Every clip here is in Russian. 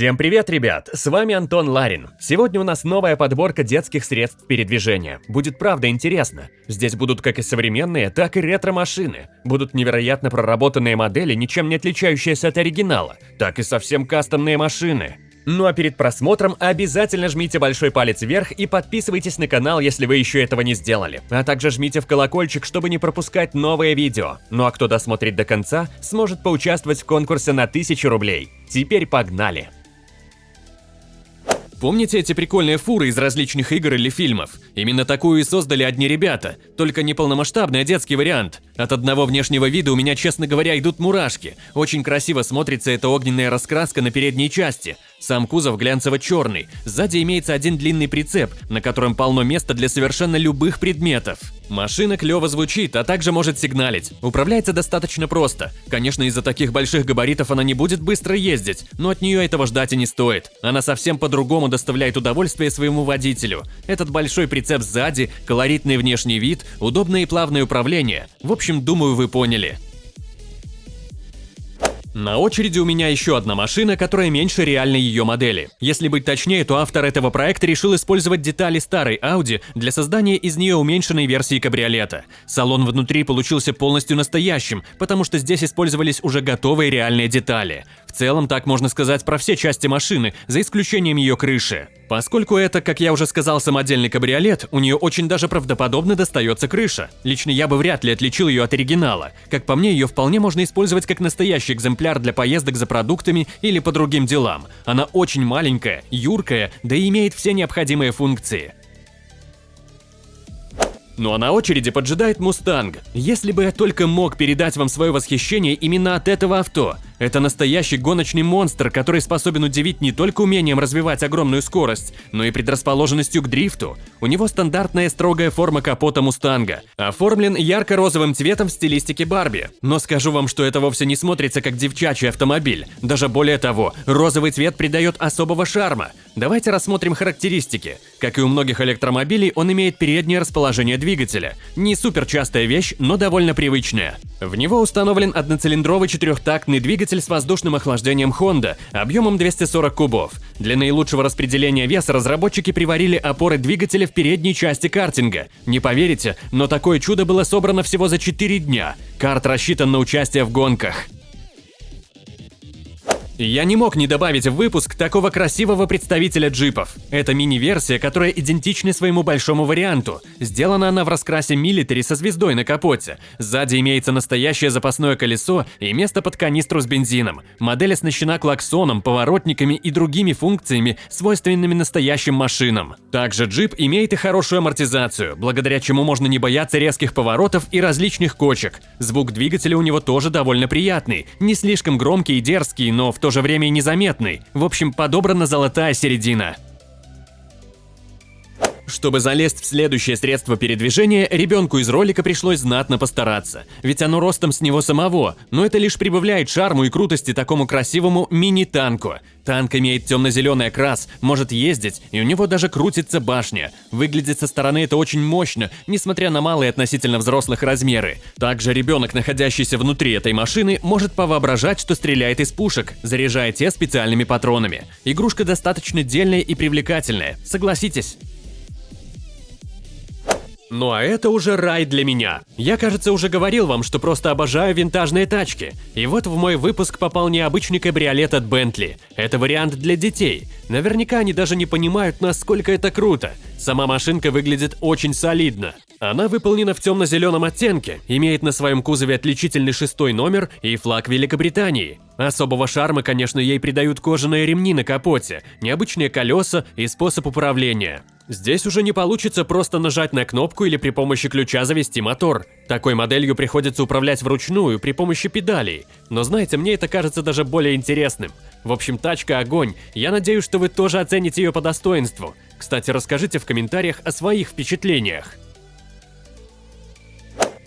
Всем привет, ребят! С вами Антон Ларин. Сегодня у нас новая подборка детских средств передвижения. Будет правда интересно. Здесь будут как и современные, так и ретро-машины. Будут невероятно проработанные модели, ничем не отличающиеся от оригинала, так и совсем кастомные машины. Ну а перед просмотром обязательно жмите большой палец вверх и подписывайтесь на канал, если вы еще этого не сделали. А также жмите в колокольчик, чтобы не пропускать новые видео. Ну а кто досмотрит до конца, сможет поучаствовать в конкурсе на 1000 рублей. Теперь погнали! Помните эти прикольные фуры из различных игр или фильмов? Именно такую и создали одни ребята, только не полномасштабный, а детский вариант. От одного внешнего вида у меня, честно говоря, идут мурашки. Очень красиво смотрится эта огненная раскраска на передней части. Сам кузов глянцево-черный, сзади имеется один длинный прицеп, на котором полно места для совершенно любых предметов. Машина клево звучит, а также может сигналить. Управляется достаточно просто. Конечно, из-за таких больших габаритов она не будет быстро ездить, но от нее этого ждать и не стоит. Она совсем по-другому доставляет удовольствие своему водителю. Этот большой прицеп сзади, колоритный внешний вид, удобное и плавное управление. В общем, думаю, вы поняли. На очереди у меня еще одна машина, которая меньше реальной ее модели. Если быть точнее, то автор этого проекта решил использовать детали старой Audi для создания из нее уменьшенной версии кабриолета. Салон внутри получился полностью настоящим, потому что здесь использовались уже готовые реальные детали. В целом так можно сказать про все части машины, за исключением ее крыши. Поскольку это, как я уже сказал, самодельный кабриолет, у нее очень даже правдоподобно достается крыша. Лично я бы вряд ли отличил ее от оригинала. Как по мне, ее вполне можно использовать как настоящий экземпляр для поездок за продуктами или по другим делам. Она очень маленькая, юркая, да и имеет все необходимые функции. Ну а на очереди поджидает Мустанг. Если бы я только мог передать вам свое восхищение именно от этого авто – это настоящий гоночный монстр, который способен удивить не только умением развивать огромную скорость, но и предрасположенностью к дрифту. У него стандартная строгая форма капота Мустанга, оформлен ярко-розовым цветом в стилистике Барби. Но скажу вам, что это вовсе не смотрится как девчачий автомобиль. Даже более того, розовый цвет придает особого шарма. Давайте рассмотрим характеристики. Как и у многих электромобилей, он имеет переднее расположение двигателя. Не супер частая вещь, но довольно привычная. В него установлен одноцилиндровый четырехтактный двигатель двигатель с воздушным охлаждением Honda объемом 240 кубов. Для наилучшего распределения веса разработчики приварили опоры двигателя в передней части картинга. Не поверите, но такое чудо было собрано всего за 4 дня. Карт рассчитан на участие в гонках. Я не мог не добавить в выпуск такого красивого представителя джипов. Это мини-версия, которая идентична своему большому варианту. Сделана она в раскрасе милитари со звездой на капоте. Сзади имеется настоящее запасное колесо и место под канистру с бензином. Модель оснащена клаксоном, поворотниками и другими функциями, свойственными настоящим машинам. Также джип имеет и хорошую амортизацию, благодаря чему можно не бояться резких поворотов и различных кочек. Звук двигателя у него тоже довольно приятный, не слишком громкий и дерзкий, но в то же время и незаметный. В общем, подобрана золотая середина. Чтобы залезть в следующее средство передвижения, ребенку из ролика пришлось знатно постараться, ведь оно ростом с него самого, но это лишь прибавляет шарму и крутости такому красивому мини-танку. Танк имеет темно-зеленый окрас, может ездить, и у него даже крутится башня. Выглядит со стороны это очень мощно, несмотря на малые относительно взрослых размеры. Также ребенок, находящийся внутри этой машины, может повоображать, что стреляет из пушек, заряжая те специальными патронами. Игрушка достаточно дельная и привлекательная, согласитесь. Ну а это уже рай для меня. Я, кажется, уже говорил вам, что просто обожаю винтажные тачки. И вот в мой выпуск попал необычный кабриолет от Bentley. Это вариант для детей. Наверняка они даже не понимают, насколько это круто. Сама машинка выглядит очень солидно. Она выполнена в темно-зеленом оттенке, имеет на своем кузове отличительный шестой номер и флаг Великобритании. Особого шарма, конечно, ей придают кожаные ремни на капоте, необычные колеса и способ управления. Здесь уже не получится просто нажать на кнопку или при помощи ключа завести мотор. Такой моделью приходится управлять вручную при помощи педалей. Но знаете, мне это кажется даже более интересным. В общем, тачка огонь. Я надеюсь, что вы тоже оцените ее по достоинству. Кстати, расскажите в комментариях о своих впечатлениях.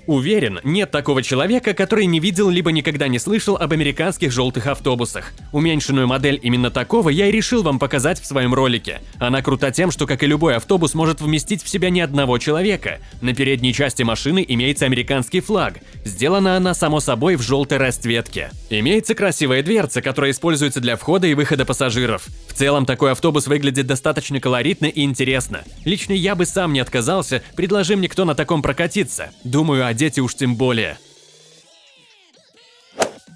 Уверен, нет такого человека, который не видел либо никогда не слышал об американских желтых автобусах. Уменьшенную модель именно такого я и решил вам показать в своем ролике. Она крута тем, что, как и любой автобус, может вместить в себя не одного человека. На передней части машины имеется американский флаг. Сделана она, само собой, в желтой расцветке. Имеется красивая дверца, которая используется для входа и выхода пассажиров. В целом, такой автобус выглядит достаточно колоритно и интересно. Лично я бы сам не отказался, предложи мне кто на таком прокатиться. Думаю, а дети уж тем более.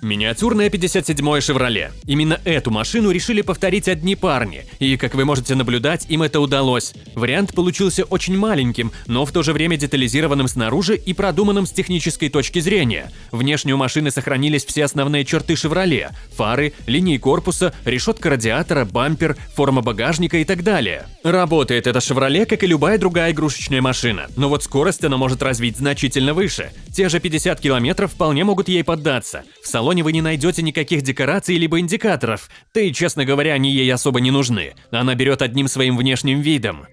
Миниатюрная 57-я «Шевроле». Именно эту машину решили повторить одни парни, и, как вы можете наблюдать, им это удалось. Вариант получился очень маленьким, но в то же время детализированным снаружи и продуманным с технической точки зрения. Внешне у машины сохранились все основные черты «Шевроле» – фары, линии корпуса, решетка радиатора, бампер, форма багажника и так далее. Работает эта «Шевроле», как и любая другая игрушечная машина, но вот скорость она может развить значительно выше. Те же 50 км вполне могут ей поддаться. В салоне салоне вы не найдете никаких декораций либо индикаторов, да и, честно говоря, они ей особо не нужны. Она берет одним своим внешним видом.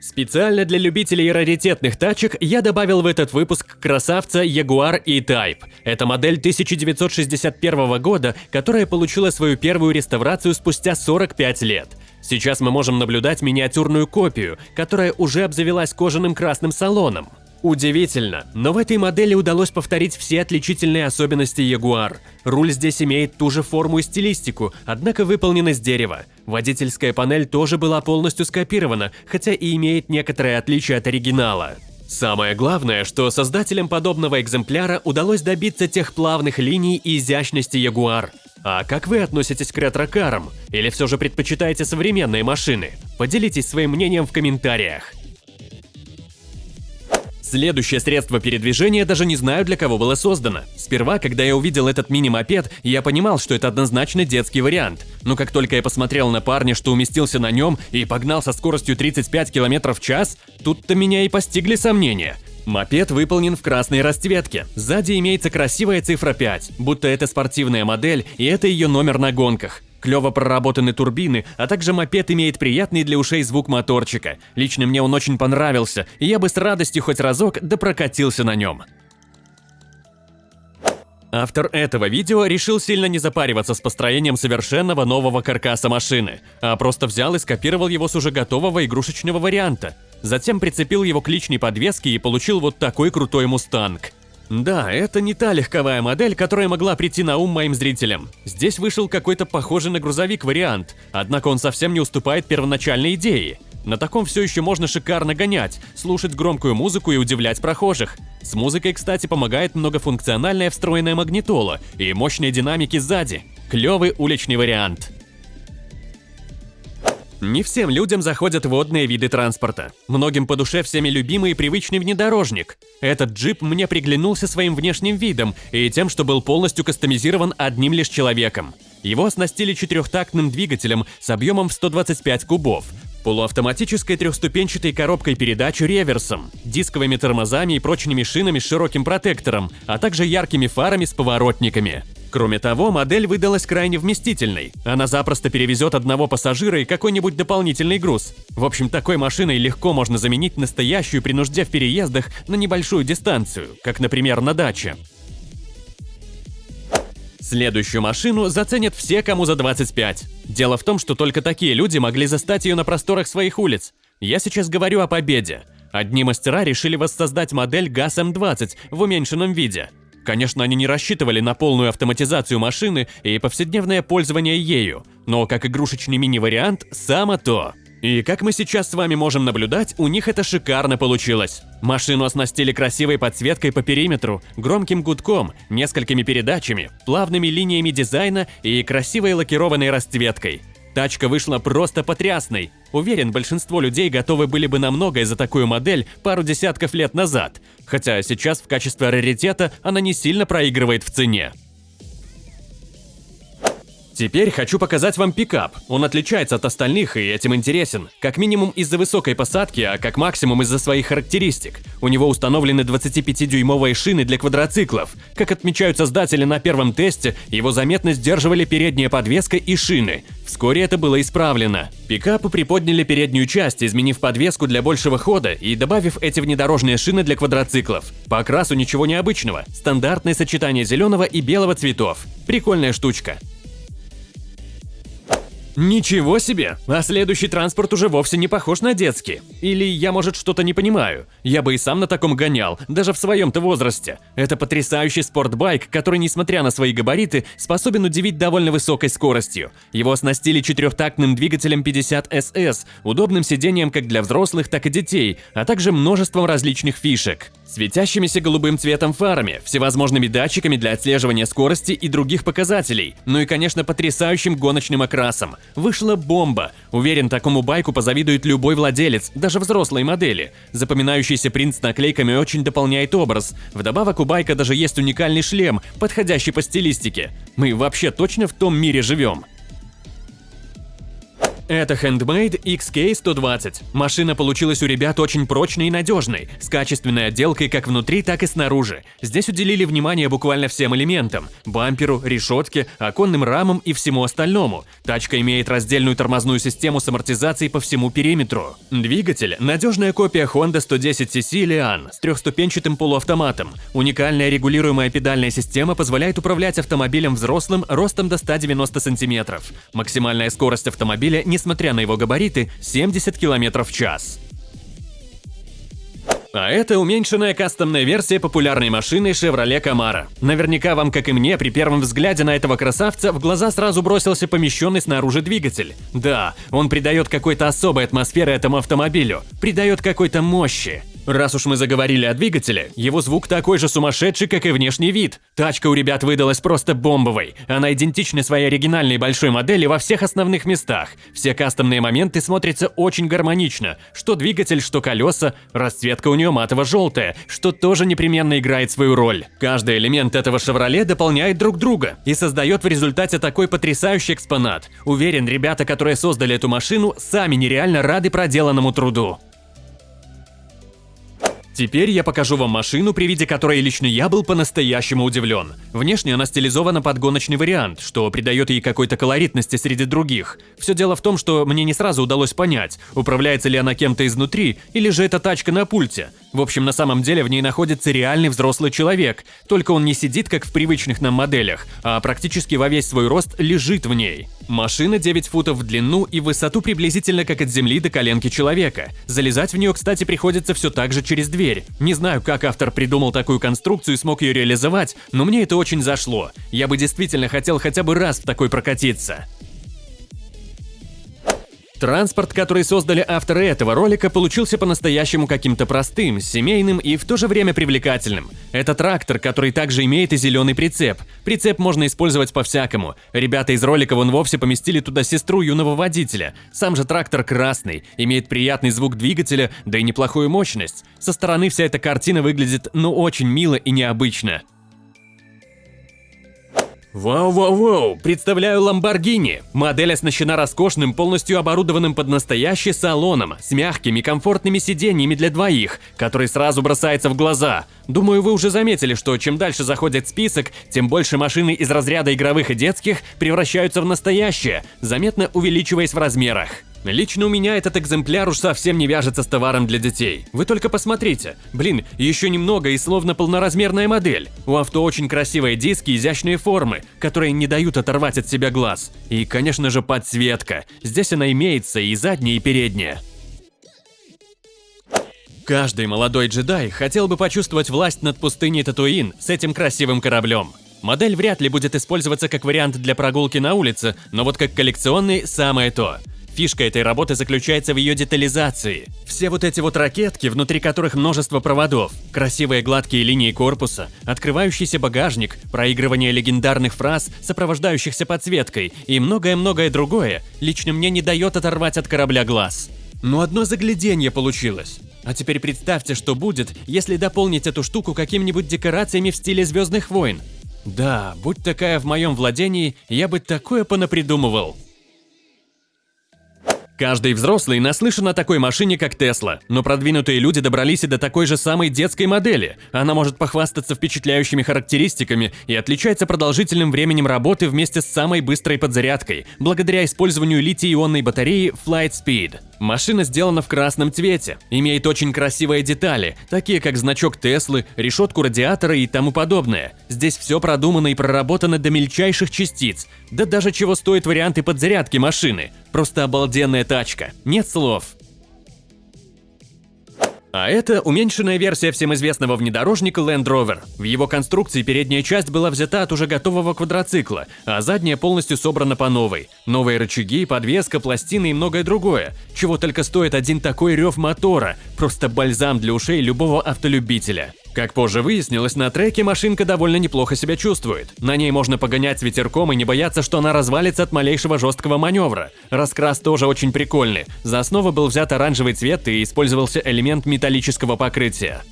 Специально для любителей раритетных тачек я добавил в этот выпуск красавца Jaguar E-Type. Это модель 1961 года, которая получила свою первую реставрацию спустя 45 лет. Сейчас мы можем наблюдать миниатюрную копию, которая уже обзавелась кожаным красным салоном. Удивительно, но в этой модели удалось повторить все отличительные особенности Jaguar. Руль здесь имеет ту же форму и стилистику, однако выполнен из дерева. Водительская панель тоже была полностью скопирована, хотя и имеет некоторые отличия от оригинала. Самое главное, что создателям подобного экземпляра удалось добиться тех плавных линий и изящности Jaguar. А как вы относитесь к ретро-карам? Или все же предпочитаете современные машины? Поделитесь своим мнением в комментариях. Следующее средство передвижения даже не знаю, для кого было создано. Сперва, когда я увидел этот мини-мопед, я понимал, что это однозначно детский вариант. Но как только я посмотрел на парня, что уместился на нем и погнал со скоростью 35 км в час, тут-то меня и постигли сомнения. Мопед выполнен в красной расцветке. Сзади имеется красивая цифра 5, будто это спортивная модель и это ее номер на гонках. Клево проработаны турбины, а также мопед имеет приятный для ушей звук моторчика. Лично мне он очень понравился, и я бы с радостью хоть разок да прокатился на нем. Автор этого видео решил сильно не запариваться с построением совершенного нового каркаса машины, а просто взял и скопировал его с уже готового игрушечного варианта. Затем прицепил его к личной подвеске и получил вот такой крутой мустанг. Да, это не та легковая модель, которая могла прийти на ум моим зрителям. Здесь вышел какой-то похожий на грузовик вариант, однако он совсем не уступает первоначальной идее. На таком все еще можно шикарно гонять, слушать громкую музыку и удивлять прохожих. С музыкой, кстати, помогает многофункциональная встроенная магнитола и мощные динамики сзади. Клевый уличный вариант. Не всем людям заходят водные виды транспорта. Многим по душе всеми любимый и привычный внедорожник. Этот джип мне приглянулся своим внешним видом и тем, что был полностью кастомизирован одним лишь человеком. Его оснастили четырехтактным двигателем с объемом в 125 кубов, полуавтоматической трехступенчатой коробкой передач реверсом, дисковыми тормозами и прочными шинами с широким протектором, а также яркими фарами с поворотниками. Кроме того, модель выдалась крайне вместительной. Она запросто перевезет одного пассажира и какой-нибудь дополнительный груз. В общем, такой машиной легко можно заменить настоящую при нужде в переездах на небольшую дистанцию, как, например, на даче. Следующую машину заценят все, кому за 25. Дело в том, что только такие люди могли застать ее на просторах своих улиц. Я сейчас говорю о победе. Одни мастера решили воссоздать модель ГАЗ-М20 в уменьшенном виде – Конечно, они не рассчитывали на полную автоматизацию машины и повседневное пользование ею, но как игрушечный мини-вариант – само то. И как мы сейчас с вами можем наблюдать, у них это шикарно получилось. Машину оснастили красивой подсветкой по периметру, громким гудком, несколькими передачами, плавными линиями дизайна и красивой лакированной расцветкой. Тачка вышла просто потрясной. Уверен, большинство людей готовы были бы на многое за такую модель пару десятков лет назад, хотя сейчас в качестве раритета она не сильно проигрывает в цене. Теперь хочу показать вам пикап. Он отличается от остальных и этим интересен. Как минимум из-за высокой посадки, а как максимум из-за своих характеристик. У него установлены 25-дюймовые шины для квадроциклов. Как отмечают создатели на первом тесте, его заметно сдерживали передняя подвеска и шины. Вскоре это было исправлено. Пикапы приподняли переднюю часть, изменив подвеску для большего хода и добавив эти внедорожные шины для квадроциклов. По окрасу ничего необычного. Стандартное сочетание зеленого и белого цветов. Прикольная штучка. Ничего себе! А следующий транспорт уже вовсе не похож на детский. Или я, может, что-то не понимаю. Я бы и сам на таком гонял, даже в своем-то возрасте. Это потрясающий спортбайк, который, несмотря на свои габариты, способен удивить довольно высокой скоростью. Его оснастили четырехтактным двигателем 50SS, удобным сиденьем как для взрослых, так и детей, а также множеством различных фишек. Светящимися голубым цветом фарами, всевозможными датчиками для отслеживания скорости и других показателей, ну и, конечно, потрясающим гоночным окрасом. Вышла бомба. Уверен, такому байку позавидует любой владелец, даже взрослой модели. Запоминающийся принт с наклейками очень дополняет образ. Вдобавок у байка даже есть уникальный шлем, подходящий по стилистике. Мы вообще точно в том мире живем. Это Handmade XK120. Машина получилась у ребят очень прочной и надежной, с качественной отделкой как внутри, так и снаружи. Здесь уделили внимание буквально всем элементам – бамперу, решетке, оконным рамам и всему остальному. Тачка имеет раздельную тормозную систему с амортизацией по всему периметру. Двигатель – надежная копия Honda 110cc Lian с трехступенчатым полуавтоматом. Уникальная регулируемая педальная система позволяет управлять автомобилем взрослым ростом до 190 см. Максимальная скорость автомобиля не несмотря на его габариты, 70 км в час. А это уменьшенная кастомная версия популярной машины Chevrolet Camaro. Наверняка вам, как и мне, при первом взгляде на этого красавца в глаза сразу бросился помещенный снаружи двигатель. Да, он придает какой-то особой атмосферы этому автомобилю, придает какой-то мощи. Раз уж мы заговорили о двигателе, его звук такой же сумасшедший, как и внешний вид. Тачка у ребят выдалась просто бомбовой. Она идентична своей оригинальной большой модели во всех основных местах. Все кастомные моменты смотрятся очень гармонично. Что двигатель, что колеса. Расцветка у нее матово-желтая, что тоже непременно играет свою роль. Каждый элемент этого «Шевроле» дополняет друг друга и создает в результате такой потрясающий экспонат. Уверен, ребята, которые создали эту машину, сами нереально рады проделанному труду. Теперь я покажу вам машину, при виде которой лично я был по-настоящему удивлен. Внешне она стилизована под гоночный вариант, что придает ей какой-то колоритности среди других. Все дело в том, что мне не сразу удалось понять, управляется ли она кем-то изнутри, или же это тачка на пульте. В общем, на самом деле в ней находится реальный взрослый человек, только он не сидит, как в привычных нам моделях, а практически во весь свой рост лежит в ней. Машина 9 футов в длину и высоту приблизительно как от земли до коленки человека. Залезать в нее, кстати, приходится все так же через дверь. Не знаю, как автор придумал такую конструкцию и смог ее реализовать, но мне это очень зашло. Я бы действительно хотел хотя бы раз в такой прокатиться. Транспорт, который создали авторы этого ролика, получился по-настоящему каким-то простым, семейным и в то же время привлекательным. Это трактор, который также имеет и зеленый прицеп. Прицеп можно использовать по-всякому. Ребята из ролика вон вовсе поместили туда сестру юного водителя. Сам же трактор красный, имеет приятный звук двигателя, да и неплохую мощность. Со стороны вся эта картина выглядит ну очень мило и необычно. Вау-вау-вау, представляю Lamborghini. Модель оснащена роскошным, полностью оборудованным под настоящий салоном, с мягкими, комфортными сиденьями для двоих, который сразу бросается в глаза. Думаю, вы уже заметили, что чем дальше заходит список, тем больше машины из разряда игровых и детских превращаются в настоящие, заметно увеличиваясь в размерах. Лично у меня этот экземпляр уж совсем не вяжется с товаром для детей. Вы только посмотрите. Блин, еще немного и словно полноразмерная модель. У авто очень красивые диски, изящные формы, которые не дают оторвать от себя глаз. И, конечно же, подсветка. Здесь она имеется и задняя, и передняя. Каждый молодой джедай хотел бы почувствовать власть над пустыней Татуин с этим красивым кораблем. Модель вряд ли будет использоваться как вариант для прогулки на улице, но вот как коллекционный – самое то. Фишка этой работы заключается в ее детализации. Все вот эти вот ракетки, внутри которых множество проводов, красивые гладкие линии корпуса, открывающийся багажник, проигрывание легендарных фраз, сопровождающихся подсветкой и многое-многое другое, лично мне не дает оторвать от корабля глаз. Но одно загляденье получилось. А теперь представьте, что будет, если дополнить эту штуку какими-нибудь декорациями в стиле Звездных войн. Да, будь такая в моем владении, я бы такое понапридумывал. Каждый взрослый наслышан о такой машине, как Тесла, но продвинутые люди добрались и до такой же самой детской модели. Она может похвастаться впечатляющими характеристиками и отличается продолжительным временем работы вместе с самой быстрой подзарядкой, благодаря использованию литий-ионной батареи Flight Speed. Машина сделана в красном цвете, имеет очень красивые детали, такие как значок Теслы, решетку радиатора и тому подобное. Здесь все продумано и проработано до мельчайших частиц, да даже чего стоят варианты подзарядки машины. Просто обалденная тачка, нет слов. А это уменьшенная версия всем известного внедорожника Land Rover. В его конструкции передняя часть была взята от уже готового квадроцикла, а задняя полностью собрана по новой. Новые рычаги, подвеска, пластины и многое другое. Чего только стоит один такой рев мотора. Просто бальзам для ушей любого автолюбителя. Как позже выяснилось, на треке машинка довольно неплохо себя чувствует. На ней можно погонять с ветерком и не бояться, что она развалится от малейшего жесткого маневра. Раскрас тоже очень прикольный. За основу был взят оранжевый цвет и использовался элемент металлического покрытия.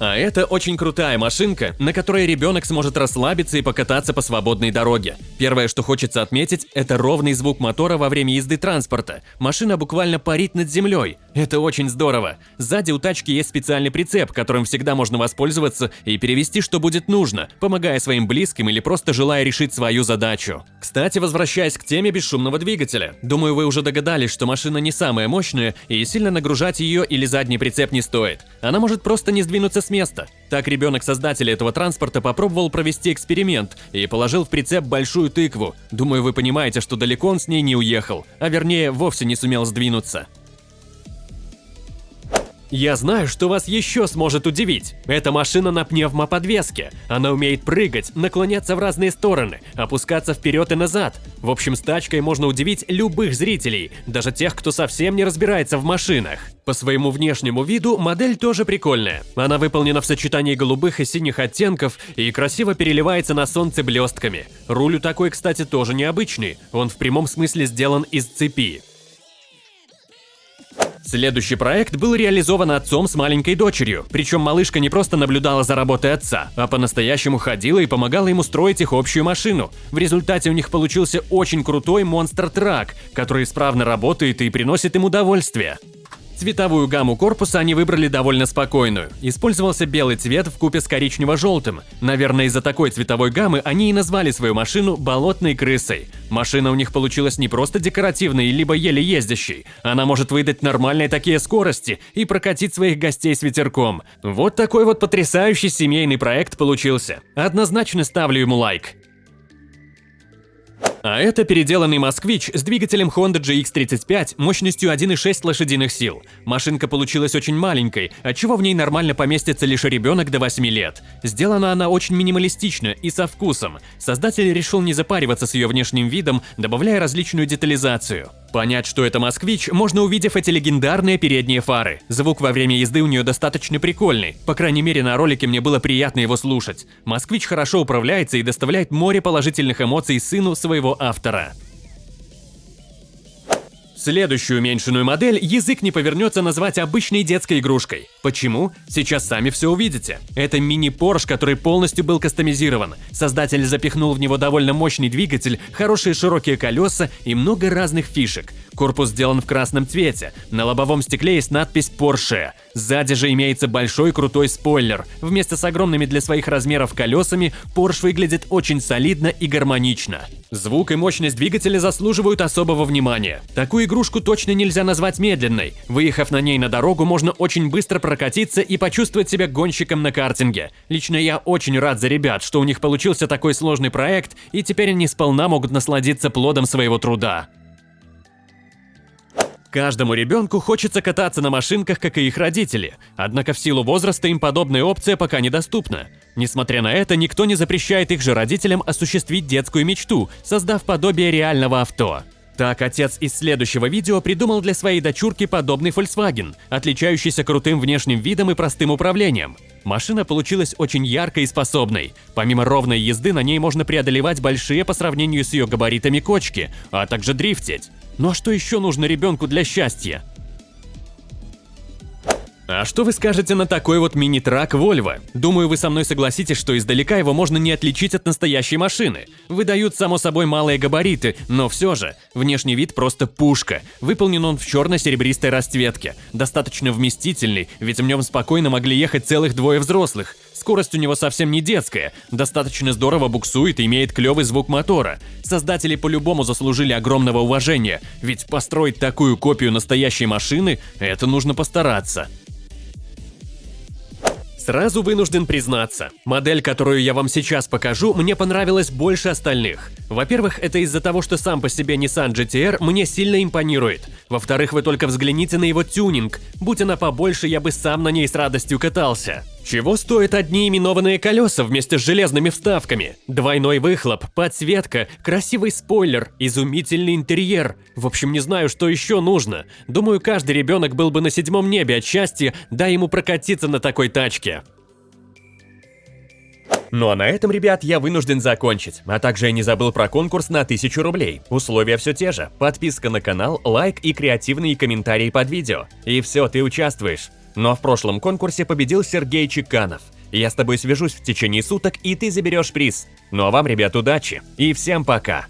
А это очень крутая машинка, на которой ребенок сможет расслабиться и покататься по свободной дороге. Первое, что хочется отметить, это ровный звук мотора во время езды транспорта. Машина буквально парит над землей. Это очень здорово. Сзади у тачки есть специальный прицеп, которым всегда можно воспользоваться и перевести, что будет нужно, помогая своим близким или просто желая решить свою задачу. Кстати, возвращаясь к теме бесшумного двигателя. Думаю, вы уже догадались, что машина не самая мощная и сильно нагружать ее или задний прицеп не стоит. Она может просто не сдвинуться места. Так ребенок создателя этого транспорта попробовал провести эксперимент и положил в прицеп большую тыкву. Думаю, вы понимаете, что далеко он с ней не уехал, а вернее вовсе не сумел сдвинуться. Я знаю, что вас еще сможет удивить. Это машина на пневмоподвеске. Она умеет прыгать, наклоняться в разные стороны, опускаться вперед и назад. В общем, с тачкой можно удивить любых зрителей, даже тех, кто совсем не разбирается в машинах. По своему внешнему виду модель тоже прикольная. Она выполнена в сочетании голубых и синих оттенков и красиво переливается на солнце блестками. Руль у такой, кстати, тоже необычный. Он в прямом смысле сделан из цепи. Следующий проект был реализован отцом с маленькой дочерью, причем малышка не просто наблюдала за работой отца, а по-настоящему ходила и помогала ему строить их общую машину. В результате у них получился очень крутой монстр-трак, который исправно работает и приносит им удовольствие. Цветовую гамму корпуса они выбрали довольно спокойную. Использовался белый цвет в купе с коричнево-желтым. Наверное, из-за такой цветовой гаммы они и назвали свою машину «болотной крысой». Машина у них получилась не просто декоративной, либо еле ездящей. Она может выдать нормальные такие скорости и прокатить своих гостей с ветерком. Вот такой вот потрясающий семейный проект получился. Однозначно ставлю ему лайк. А это переделанный москвич с двигателем Honda GX35 мощностью 1,6 лошадиных сил. Машинка получилась очень маленькой, отчего в ней нормально поместится лишь ребенок до 8 лет. Сделана она очень минималистично и со вкусом. Создатель решил не запариваться с ее внешним видом, добавляя различную детализацию. Понять, что это москвич, можно увидев эти легендарные передние фары. Звук во время езды у нее достаточно прикольный. По крайней мере, на ролике мне было приятно его слушать. Москвич хорошо управляется и доставляет море положительных эмоций сыну своего автора. Следующую уменьшенную модель язык не повернется назвать обычной детской игрушкой. Почему? Сейчас сами все увидите. Это мини-Порш, который полностью был кастомизирован. Создатель запихнул в него довольно мощный двигатель, хорошие широкие колеса и много разных фишек. Корпус сделан в красном цвете. На лобовом стекле есть надпись Porsche. Сзади же имеется большой крутой спойлер. Вместе с огромными для своих размеров колесами Porsche выглядит очень солидно и гармонично. Звук и мощность двигателя заслуживают особого внимания. Такую игрушку точно нельзя назвать медленной. Выехав на ней на дорогу, можно очень быстро прокатиться и почувствовать себя гонщиком на картинге. Лично я очень рад за ребят, что у них получился такой сложный проект, и теперь они сполна могут насладиться плодом своего труда. Каждому ребенку хочется кататься на машинках, как и их родители, однако в силу возраста им подобная опция пока недоступна. Несмотря на это, никто не запрещает их же родителям осуществить детскую мечту, создав подобие реального авто. Так, отец из следующего видео придумал для своей дочурки подобный Volkswagen, отличающийся крутым внешним видом и простым управлением. Машина получилась очень яркой и способной. Помимо ровной езды, на ней можно преодолевать большие по сравнению с ее габаритами кочки, а также дрифтить. Ну а что еще нужно ребенку для счастья? А что вы скажете на такой вот мини-трак Volvo? Думаю, вы со мной согласитесь, что издалека его можно не отличить от настоящей машины. Выдают, само собой, малые габариты, но все же, внешний вид просто пушка. Выполнен он в черно-серебристой расцветке. Достаточно вместительный, ведь в нем спокойно могли ехать целых двое взрослых. Скорость у него совсем не детская, достаточно здорово буксует и имеет клевый звук мотора. Создатели по-любому заслужили огромного уважения, ведь построить такую копию настоящей машины – это нужно постараться. Сразу вынужден признаться, модель, которую я вам сейчас покажу, мне понравилась больше остальных. Во-первых, это из-за того, что сам по себе Nissan GT-R мне сильно импонирует. Во-вторых, вы только взгляните на его тюнинг. Будь она побольше, я бы сам на ней с радостью катался. Чего стоят одни именованные колеса вместе с железными вставками? Двойной выхлоп, подсветка, красивый спойлер, изумительный интерьер. В общем, не знаю, что еще нужно. Думаю, каждый ребенок был бы на седьмом небе от счастья, дай ему прокатиться на такой тачке. Ну а на этом, ребят, я вынужден закончить. А также я не забыл про конкурс на 1000 рублей. Условия все те же. Подписка на канал, лайк и креативные комментарии под видео. И все, ты участвуешь. Но в прошлом конкурсе победил Сергей Чеканов. Я с тобой свяжусь в течение суток, и ты заберешь приз. Ну а вам, ребят, удачи. И всем пока.